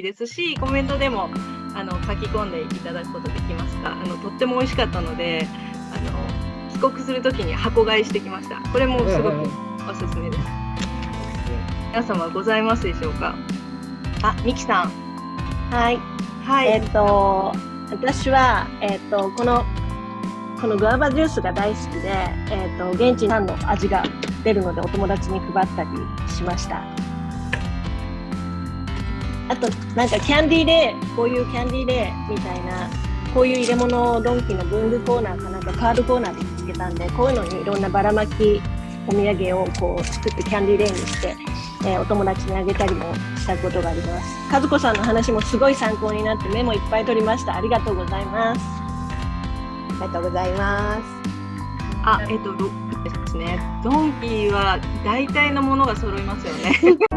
ですしコメントでもあの書き込んでいただくことできましたあのとっても美味しかったのであの帰国するときに箱買いしてきました。これもすごくおすすめです、皆様ございますでしょうか？あミキさん。はい。はい、えっ、と、私は、えっ、と、この、このグアバジュースが大好きで、えっ、と、現地産の味が出るので、お友達に配ったりしました。あと、なんかキャンディーレイ、こういうキャンディーレイみたいな、こういう入れ物をドンキの文具コーナーかなんかカードコーナーで見つけたんで、こういうのにいろんなばらまきお土産をこう作ってキャンディーレイにして、えーお友達にあげたりもしたことがあります。和子さんの話もすごい参考になってメモいっぱい取りました。ありがとうございます。ありがとうございます。あえっ、とどですねドンキは大体のものが揃いますよね